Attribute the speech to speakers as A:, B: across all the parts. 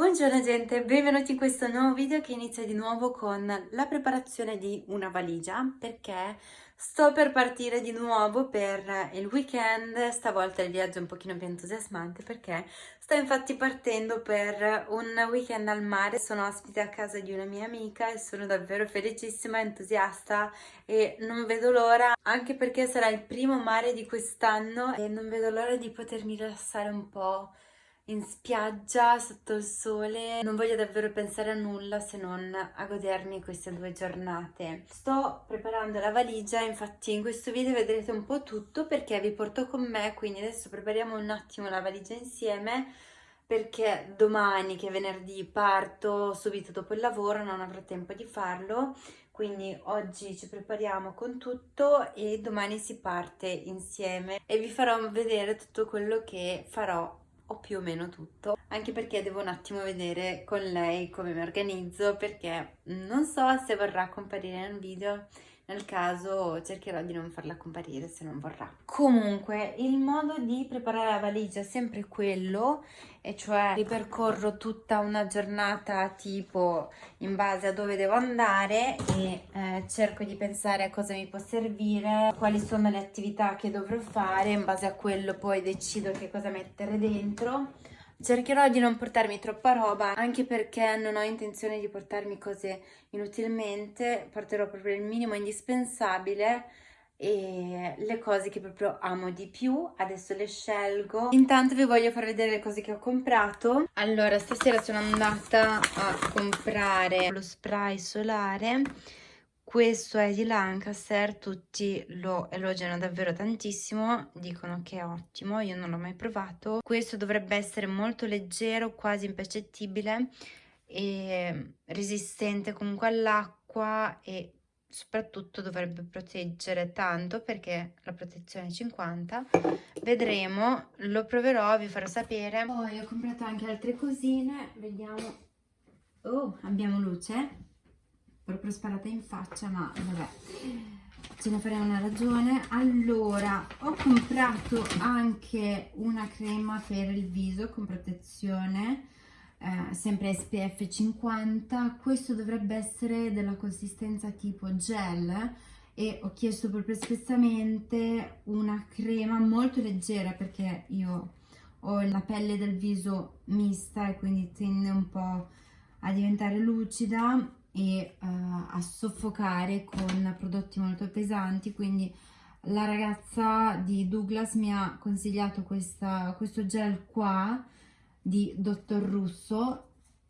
A: Buongiorno gente, benvenuti in questo nuovo video che inizia di nuovo con la preparazione di una valigia perché sto per partire di nuovo per il weekend, stavolta il viaggio è un pochino più entusiasmante perché sto infatti partendo per un weekend al mare, sono ospite a casa di una mia amica e sono davvero felicissima, entusiasta e non vedo l'ora anche perché sarà il primo mare di quest'anno e non vedo l'ora di potermi rilassare un po' in spiaggia sotto il sole. Non voglio davvero pensare a nulla se non a godermi queste due giornate. Sto preparando la valigia infatti in questo video vedrete un po' tutto perché vi porto con me quindi adesso prepariamo un attimo la valigia insieme perché domani che è venerdì parto subito dopo il lavoro non avrò tempo di farlo. Quindi oggi ci prepariamo con tutto e domani si parte insieme. E vi farò vedere tutto quello che farò o più o meno tutto. Anche perché devo un attimo vedere con lei come mi organizzo perché non so se vorrà comparire nel video nel caso cercherò di non farla comparire se non vorrà. Comunque il modo di preparare la valigia è sempre quello e cioè ripercorro tutta una giornata tipo in base a dove devo andare e eh, cerco di pensare a cosa mi può servire, quali sono le attività che dovrò fare, in base a quello poi decido che cosa mettere dentro Cercherò di non portarmi troppa roba, anche perché non ho intenzione di portarmi cose inutilmente, porterò proprio il minimo indispensabile e le cose che proprio amo di più, adesso le scelgo. Intanto vi voglio far vedere le cose che ho comprato. Allora, stasera sono andata a comprare lo spray solare questo è di Lancaster, tutti lo elogiano davvero tantissimo, dicono che è ottimo, io non l'ho mai provato. Questo dovrebbe essere molto leggero, quasi impercettibile e resistente comunque all'acqua e soprattutto dovrebbe proteggere tanto perché la protezione è 50 vedremo lo proverò vi farò sapere. Poi ho comprato anche altre cosine vediamo. Oh abbiamo luce proprio sparata in faccia ma vabbè ce ne faremo una ragione. Allora ho comprato anche una crema per il viso con protezione eh, sempre SPF 50 questo dovrebbe essere della consistenza tipo gel e ho chiesto proprio espressamente una crema molto leggera perché io ho la pelle del viso mista e quindi tende un po' a diventare lucida e uh, a soffocare con prodotti molto pesanti quindi la ragazza di Douglas mi ha consigliato questa, questo gel qua di Dottor Russo.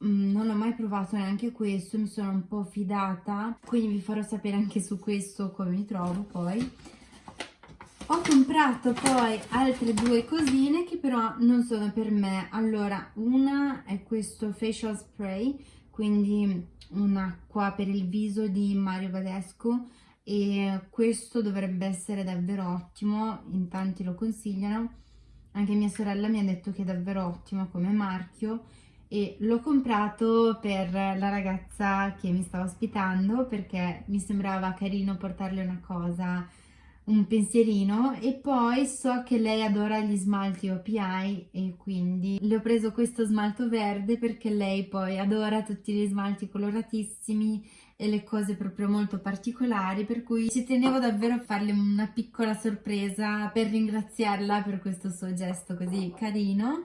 A: Mm, non l'ho mai provato neanche questo mi sono un po' fidata quindi vi farò sapere anche su questo come mi trovo poi. Ho comprato poi altre due cosine che però non sono per me. Allora una è questo facial spray quindi un'acqua per il viso di Mario Badescu e questo dovrebbe essere davvero ottimo, in tanti lo consigliano, anche mia sorella mi ha detto che è davvero ottimo come marchio e l'ho comprato per la ragazza che mi stava ospitando perché mi sembrava carino portarle una cosa un pensierino e poi so che lei adora gli smalti OPI e quindi le ho preso questo smalto verde perché lei poi adora tutti gli smalti coloratissimi e le cose proprio molto particolari per cui ci tenevo davvero a farle una piccola sorpresa per ringraziarla per questo suo gesto così carino.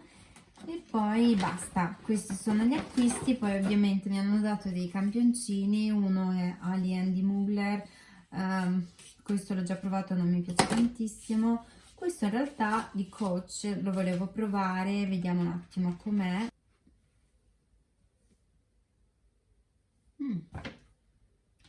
A: E poi basta, questi sono gli acquisti, poi ovviamente mi hanno dato dei campioncini, uno è Alien di Mugler, um, questo l'ho già provato non mi piace tantissimo. Questo in realtà di coach lo volevo provare vediamo un attimo com'è. Mm.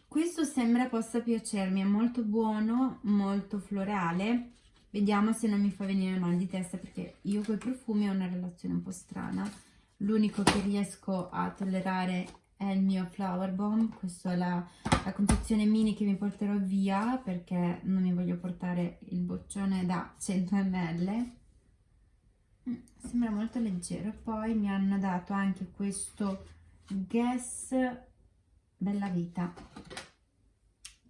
A: questo sembra possa piacermi è molto buono molto florale vediamo se non mi fa venire mal di testa perché io con i profumi ho una relazione un po' strana. L'unico che riesco a tollerare è il mio flower bomb questa è la, la confezione mini che mi porterò via perché non mi voglio portare il boccione da 100 ml mm, sembra molto leggero. Poi mi hanno dato anche questo Guess Bella Vita.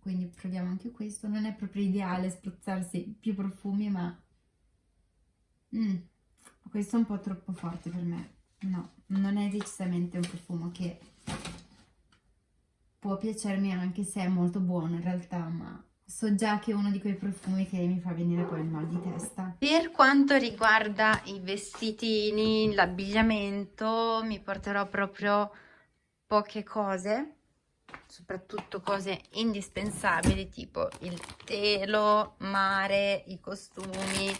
A: Quindi proviamo anche questo. Non è proprio ideale spruzzarsi più profumi ma mm, questo è un po' troppo forte per me. No, non è decisamente un profumo che può piacermi anche se è molto buono in realtà, ma so già che è uno di quei profumi che mi fa venire poi il mal di testa. Per quanto riguarda i vestitini, l'abbigliamento, mi porterò proprio poche cose, soprattutto cose indispensabili tipo il telo, mare, i costumi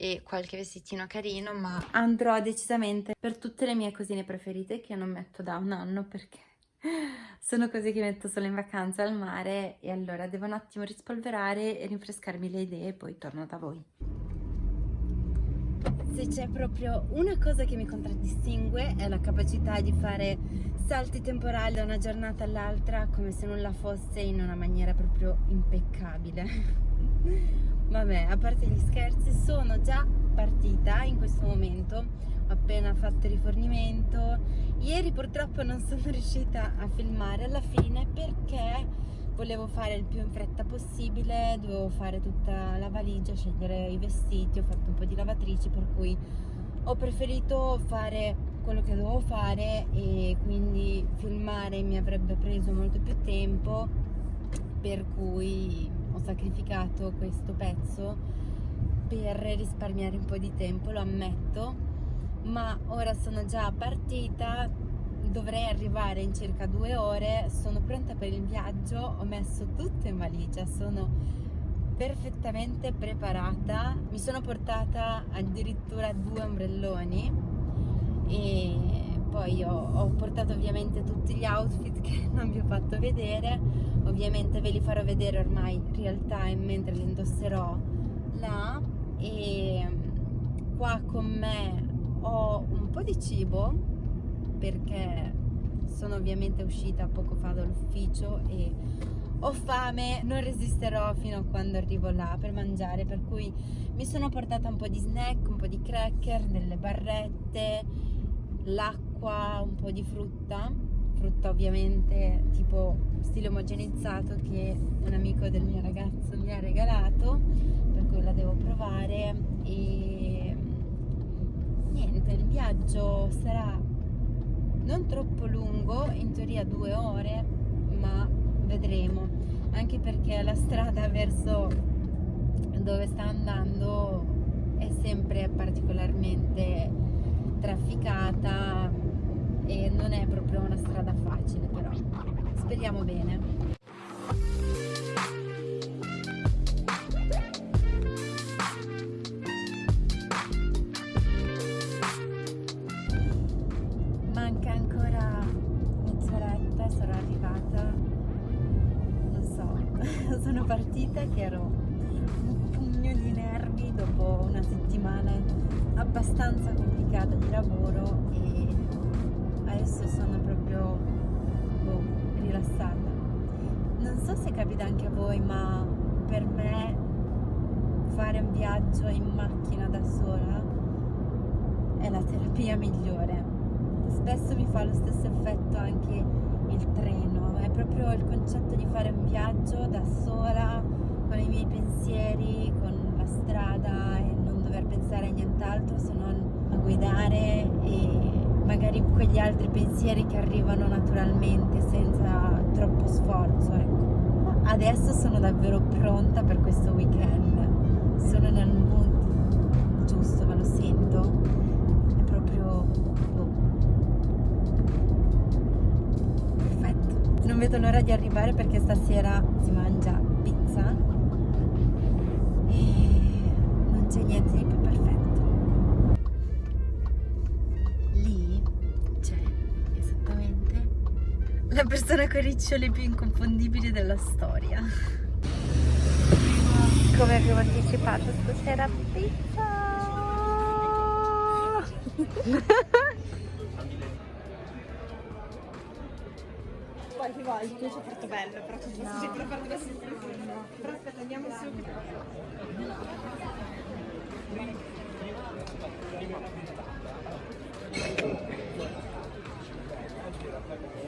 A: e qualche vestitino carino, ma andrò decisamente per tutte le mie cosine preferite che non metto da un anno perché sono cose che metto solo in vacanza al mare e allora devo un attimo rispolverare e rinfrescarmi le idee e poi torno da voi. Se c'è proprio una cosa che mi contraddistingue è la capacità di fare salti temporali da una giornata all'altra come se nulla fosse in una maniera proprio impeccabile. Vabbè, a parte gli scherzi, sono già partita in questo momento, ho appena fatto il rifornimento. Ieri purtroppo non sono riuscita a filmare alla fine perché volevo fare il più in fretta possibile, dovevo fare tutta la valigia, scegliere i vestiti, ho fatto un po' di lavatrici per cui ho preferito fare quello che dovevo fare e quindi filmare mi avrebbe preso molto più tempo per cui ho sacrificato questo pezzo per risparmiare un po' di tempo, lo ammetto, ma ora sono già partita, dovrei arrivare in circa due ore, sono pronta per il viaggio, ho messo tutto in valigia, sono perfettamente preparata, mi sono portata addirittura due ombrelloni e poi ho, ho, portato ovviamente tutti gli outfit che non vi ho fatto vedere ovviamente ve li farò vedere ormai real time mentre li indosserò là. E qua con me ho un po' di cibo perché sono ovviamente uscita poco fa dall'ufficio e ho fame, non resisterò fino a quando arrivo là per mangiare per cui mi sono portata un po' di snack, un po' di cracker, delle barrette l'acqua, un po' di frutta, frutta ovviamente tipo stile omogenizzato che un amico del mio ragazzo mi ha regalato, per cui la devo provare. E niente, il viaggio sarà non troppo lungo, in teoria due ore, ma vedremo, anche perché la strada verso dove sta andando è sempre particolarmente trafficata e non è proprio una strada facile però speriamo bene. Manca ancora mezz'oretta sarò arrivata. Non so sono partita che ero un pugno di nervi dopo una settimana abbastanza complicata di lavoro adesso sono proprio boh, rilassata. Non so se capita anche a voi, ma per me fare un viaggio in macchina da sola è la terapia migliore. Spesso mi fa lo stesso effetto anche il treno, è proprio il concetto di fare un viaggio da sola, con i miei pensieri, con la strada e dover pensare a nient'altro se non a guidare e magari quegli altri pensieri che arrivano naturalmente senza troppo sforzo ecco. adesso sono davvero pronta per questo weekend sono nel mood giusto me lo sento è proprio boh. perfetto non vedo l'ora di arrivare perché stasera si mangia la persona con i riccioli più inconfondibili della storia. Come avevo anticipato stasera pizza!
B: Qualche volta c'è Portobello, però tu no. sempre fare la sorpresa. Però aspetta, andiamo su. Cambio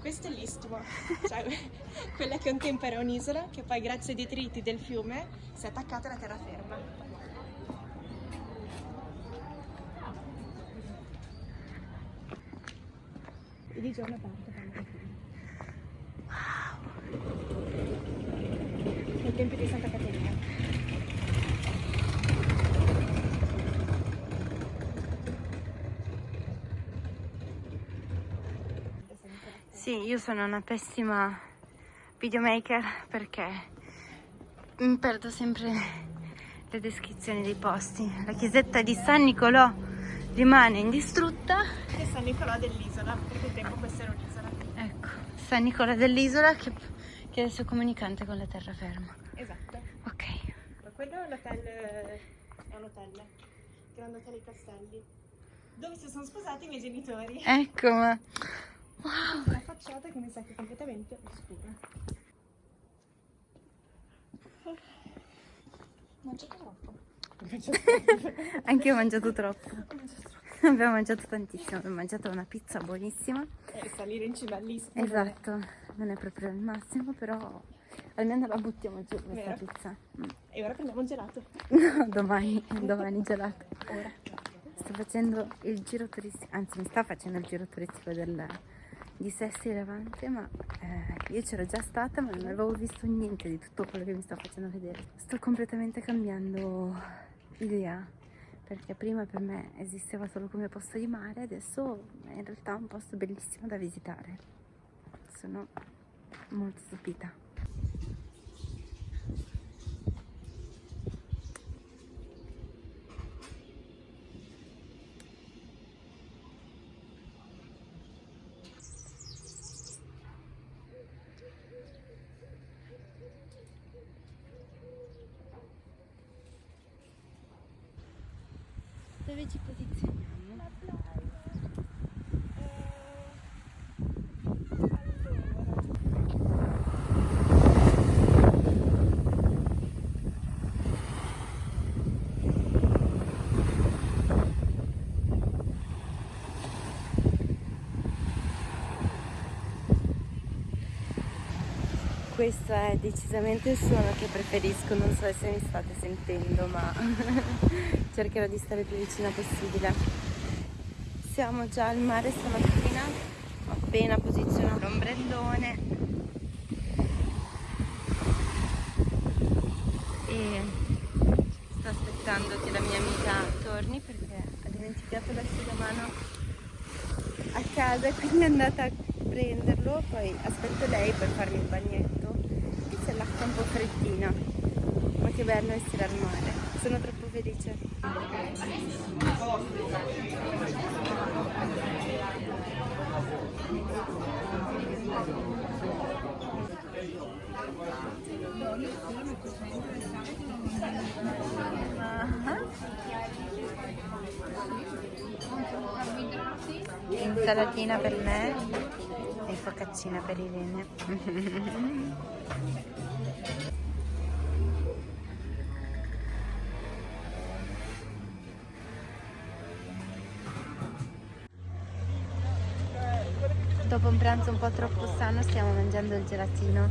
B: Questo è l'istmo, cioè quella che un tempo era un'isola, che poi grazie ai detriti del fiume si è attaccata alla terraferma. E di giorno parte Wow! Ai tempi di Santa Caterina.
A: Sì, io sono una pessima videomaker perché mi perdo sempre le descrizioni dei posti. La chiesetta di San Nicolò rimane indistrutta.
B: E San Nicolò dell'isola, perché un tempo questa era un'isola.
A: Ecco, San Nicolò dell'isola che, che è il suo comunicante con la terraferma.
B: Esatto.
A: Ok.
B: Ma quello è l'hotel, è un hotel, Grande Hotel ai Castelli, dove si sono sposati i miei genitori.
A: Ecco, ma... Wow.
B: La facciata che mi sa che è completamente oscura. Mangiato troppo.
A: Anche io ho mangiato troppo. Abbiamo mangiato tantissimo, abbiamo mangiato una pizza buonissima.
B: E salire in cima all'istmo.
A: Esatto, non è proprio il massimo, però almeno la buttiamo giù questa
B: Vero.
A: pizza. Mm.
B: E ora prendiamo un gelato.
A: No, domani, domani gelato.
B: Ora.
A: Sto facendo il giro turistico, anzi mi sta facendo il giro turistico del, di Sesti Levante, ma eh, io c'ero già stata ma non avevo visto niente di tutto quello che mi sta facendo vedere. Sto completamente cambiando idea, perché prima per me esisteva solo come posto di mare, adesso è in realtà un posto bellissimo da visitare. Sono molto stupita. Dove ci Questo è decisamente il suono che preferisco, non so se mi state sentendo, ma cercherò di stare più vicina possibile. Siamo già al mare stamattina, ho appena posizionato l'ombrellone e sto aspettando che la mia amica torni perché ha dimenticato l'asciugamano a casa, quindi è andata a prenderlo, poi aspetto lei per farmi il bagnetto, un po' freddina, ma che bello essere al mare, sono troppo felice. Insalatina per me focaccina per Irene. Dopo un pranzo un po' troppo sano stiamo mangiando il gelatino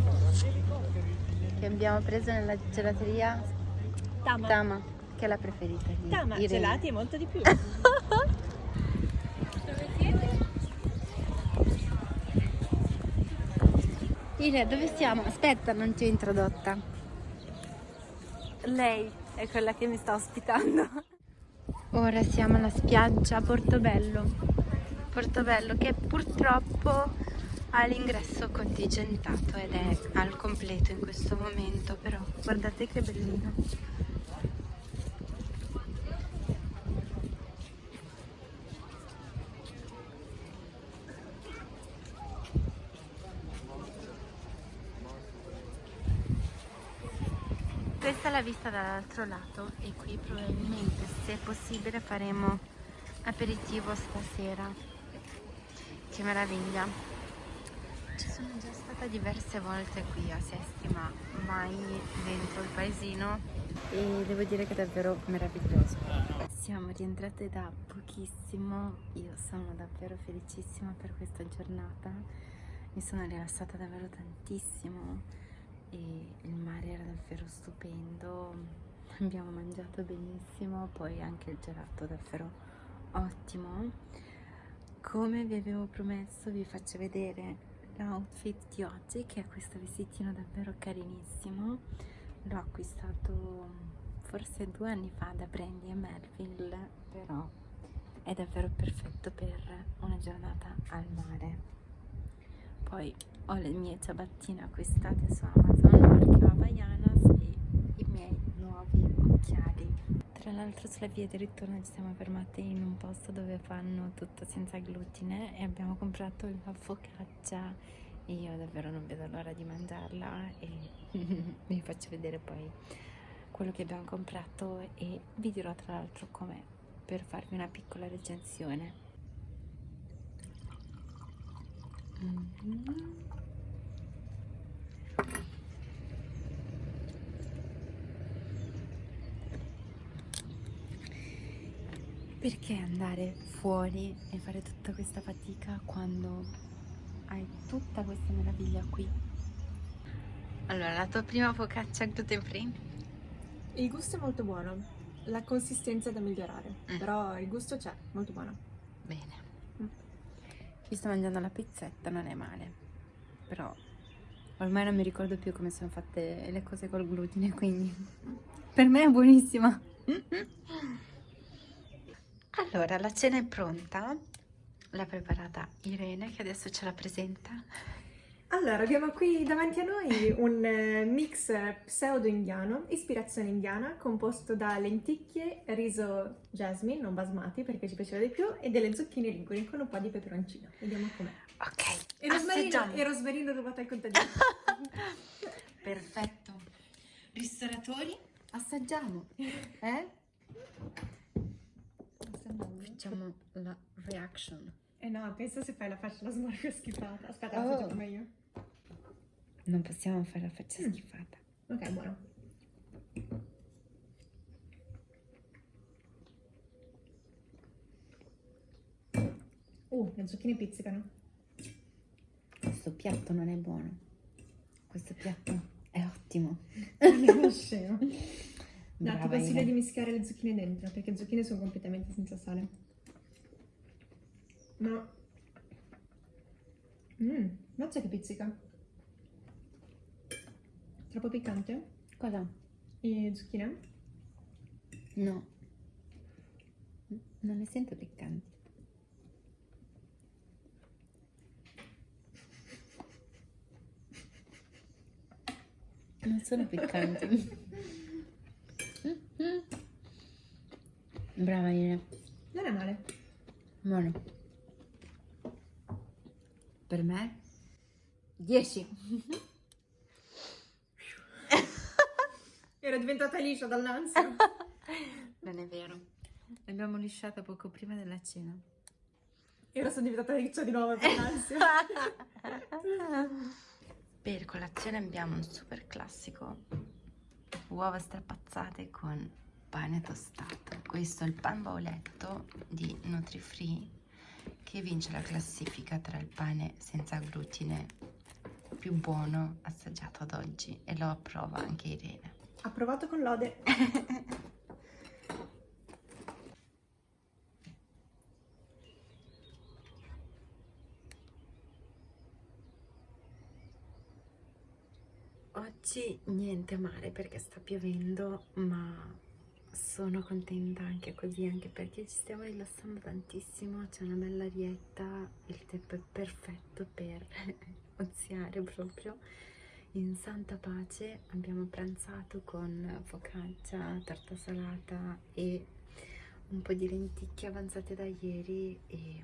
A: che abbiamo preso nella gelateria
B: Tama.
A: Tama, che è la preferita di
B: Tama,
A: Irene.
B: gelati e molto di più.
A: Ile, dove stiamo? Aspetta, non ti ho introdotta. Lei è quella che mi sta ospitando. Ora siamo alla spiaggia Portobello. Portobello che purtroppo ha l'ingresso contingentato ed è al completo in questo momento, però guardate che bellino. Vista dall'altro lato e qui probabilmente se possibile faremo aperitivo stasera. Che meraviglia! Ci sono già stata diverse volte qui a Sesti ma mai dentro il paesino e devo dire che è davvero meraviglioso. siamo rientrate da pochissimo, io sono davvero felicissima per questa giornata, mi sono rilassata davvero tantissimo e il mare era davvero stupendo, abbiamo mangiato benissimo, poi anche il gelato davvero ottimo. Come vi avevo promesso vi faccio vedere l'outfit di oggi che è questo vestitino davvero carinissimo, l'ho acquistato forse due anni fa da Brandy e Melville, però è davvero perfetto per una giornata al mare. Poi ho le mie ciabattine acquistate su Amazon, marchio Havaianas e i miei nuovi occhiali. Tra l'altro sulla via di ritorno ci siamo fermate in un posto dove fanno tutto senza glutine e abbiamo comprato la focaccia e io davvero non vedo l'ora di mangiarla e vi faccio vedere poi quello che abbiamo comprato e vi dirò tra l'altro com'è per farvi una piccola recensione. Mm -hmm. Perché andare fuori e fare tutta questa fatica quando hai tutta questa meraviglia qui? Allora, la tua prima focaccia gluten free?
B: Il gusto è molto buono, la consistenza è da migliorare, mm. però il gusto c'è, molto buono.
A: Bene. Mm. Io sto mangiando la pizzetta, non è male, però ormai non mi ricordo più come sono fatte le cose col glutine, quindi per me è buonissima. Allora, la cena è pronta, l'ha preparata Irene che adesso ce la presenta.
B: Allora, abbiamo qui davanti a noi un eh, mix pseudo-indiano, ispirazione indiana, composto da lenticchie, riso jasmine, non basmati perché ci piaceva di più, e delle zucchine liguri con un po' di peperoncino. Vediamo com'è.
A: Ok,
B: e rosmarino, e rosmarino rubato al contadino.
A: Perfetto. Ristoratori, assaggiamo. Eh? Facciamo la reaction.
B: Eh no, pensa se fai la faccia la smorfia schifata. Aspetta, oh. la faccio prima io.
A: Non possiamo fare la faccia mm. schifata.
B: Ok, buono. Uh, le zucchine pizzicano.
A: Questo piatto non è buono. Questo piatto è ottimo.
B: È scemo. No, ti consiglio di mischiare le zucchine dentro, perché le zucchine sono completamente senza sale. Ma... Mmm, mazza che pizzica. Troppo piccante?
A: Cosa?
B: E zucchine?
A: No. Non le sento piccanti. Non sono piccanti. Brava Irene.
B: Non è male.
A: Buono per me 10
B: ero diventata liscia dall'ansia
A: non è vero. L'abbiamo lisciata poco prima della cena.
B: Ero sono diventata liscia di nuovo per l'ansia
A: per colazione abbiamo un super classico. Uova strapazzate con pane tostato. Questo è il pan bauletto di Nutrifree che vince la classifica tra il pane senza glutine più buono assaggiato ad oggi. E lo approva anche Irene.
B: Approvato con lode.
A: Oggi niente male perché sta piovendo, ma sono contenta anche così, anche perché ci stiamo rilassando tantissimo, c'è una bella arietta, il tempo è perfetto per oziare proprio. In santa pace abbiamo pranzato con focaccia, torta salata e un po' di lenticchie avanzate da ieri e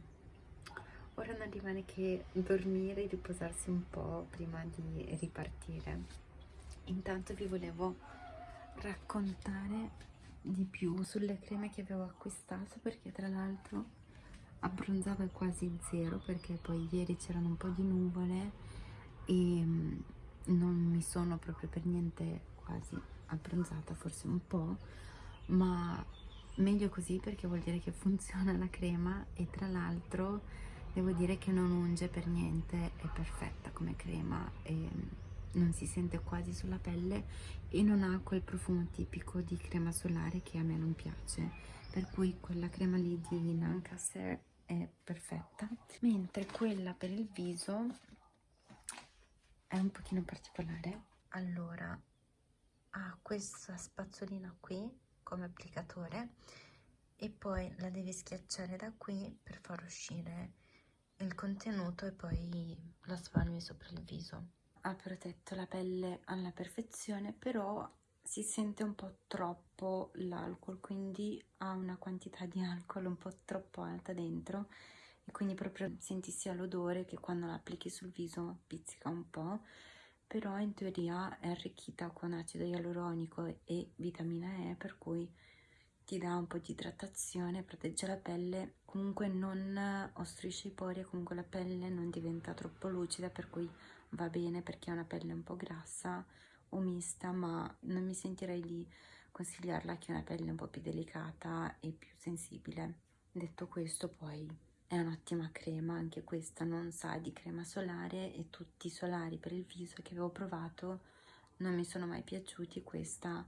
A: ora non rimane che dormire e riposarsi un po' prima di ripartire. Intanto vi volevo raccontare di più sulle creme che avevo acquistato perché tra l'altro abbronzava quasi zero perché poi ieri c'erano un po' di nuvole e mm, non mi sono proprio per niente quasi abbronzata forse un po' ma meglio così perché vuol dire che funziona la crema e tra l'altro devo dire che non unge per niente, è perfetta come crema e non si sente quasi sulla pelle e non ha quel profumo tipico di crema solare che a me non piace per cui quella crema lì di Lancaster è perfetta. Mentre quella per il viso è un pochino particolare? Allora ha questa spazzolina qui come applicatore e poi la devi schiacciare da qui per far uscire il contenuto e poi la spalmi sopra il viso. Ha protetto la pelle alla perfezione però si sente un po' troppo l'alcol quindi ha una quantità di alcol un po' troppo alta dentro e quindi proprio senti sia l'odore che quando la applichi sul viso pizzica un po' però in teoria è arricchita con acido ialuronico e vitamina E per cui ti dà un po' di idratazione, protegge la pelle, comunque non ostruisce i pori e comunque la pelle non diventa troppo lucida per cui va bene perché ha una pelle un po' grassa o mista ma non mi sentirei di consigliarla che ha una pelle un po' più delicata e più sensibile. Detto questo poi è un'ottima crema, anche questa non sa di crema solare e tutti i solari per il viso che avevo provato non mi sono mai piaciuti, questa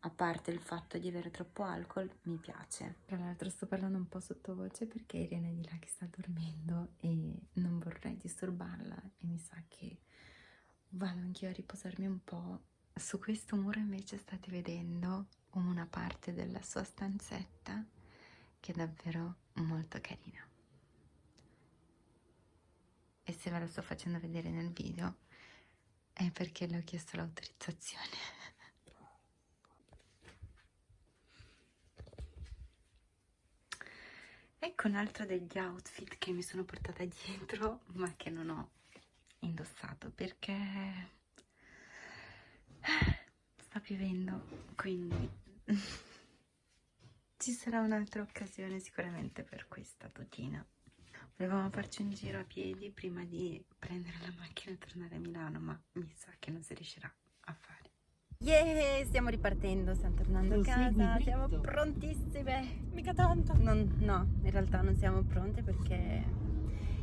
A: a parte il fatto di avere troppo alcol mi piace. Tra l'altro sto parlando un po' sottovoce perché Irene è di là che sta dormendo e non vorrei disturbarla e mi sa che vado anch'io a riposarmi un po'. Su questo muro invece state vedendo una parte della sua stanzetta che è davvero molto carina e se ve lo sto facendo vedere nel video è perché le ho chiesto l'autorizzazione. Ecco un altro degli outfit che mi sono portata dietro ma che non ho indossato perché sta piovendo quindi ci sarà un'altra occasione sicuramente per questa tutina Volevamo farci un giro a piedi prima di prendere la macchina e tornare a Milano, ma mi sa che non si riuscirà a fare. Yeah, stiamo ripartendo, stiamo tornando a casa, siamo prontissime. Mica tanto. Non, no, in realtà non siamo pronte perché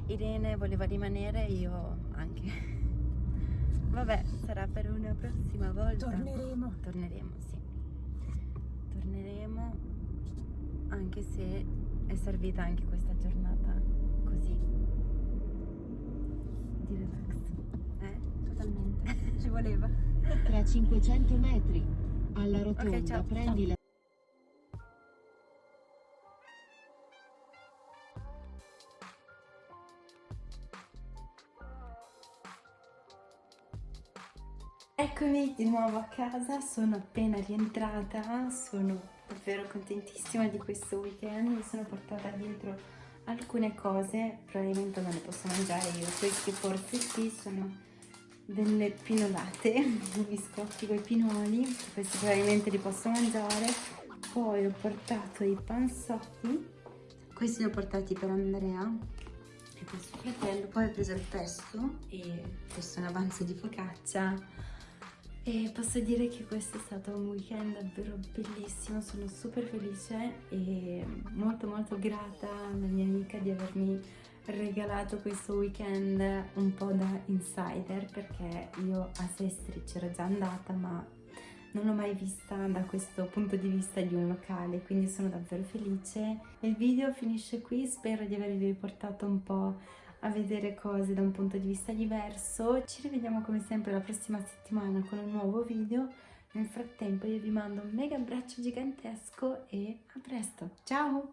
A: Irene voleva rimanere e io anche. Vabbè, sarà per una prossima volta.
B: Torneremo.
A: Torneremo, sì. Torneremo anche se è servita anche questa giornata così. Di relax. Eh totalmente. Ci voleva.
C: Tra 500 metri alla rotonda
A: okay, ciao,
C: prendi
A: ciao.
C: la
A: Eccomi di nuovo a casa, sono appena rientrata, sono davvero contentissima di questo weekend, mi sono portata dietro alcune cose probabilmente non le posso mangiare io questi forse sì sono delle pinolate biscotti con i pinoli questi probabilmente li posso mangiare. Poi ho portato i panzotti questi li ho portati per Andrea e per suo fratello. Poi ho preso il pesto e questo è un avanzo di focaccia e posso dire che questo è stato un weekend davvero bellissimo, sono super felice e molto molto grata alla mia amica di avermi regalato questo weekend un po' da insider perché io a Sestri c'ero già andata ma non l'ho mai vista da questo punto di vista di un locale quindi sono davvero felice. Il video finisce qui spero di avervi portato un po' a vedere cose da un punto di vista diverso. Ci rivediamo come sempre la prossima settimana con un nuovo video. Nel frattempo io vi mando un mega abbraccio gigantesco e a presto. Ciao!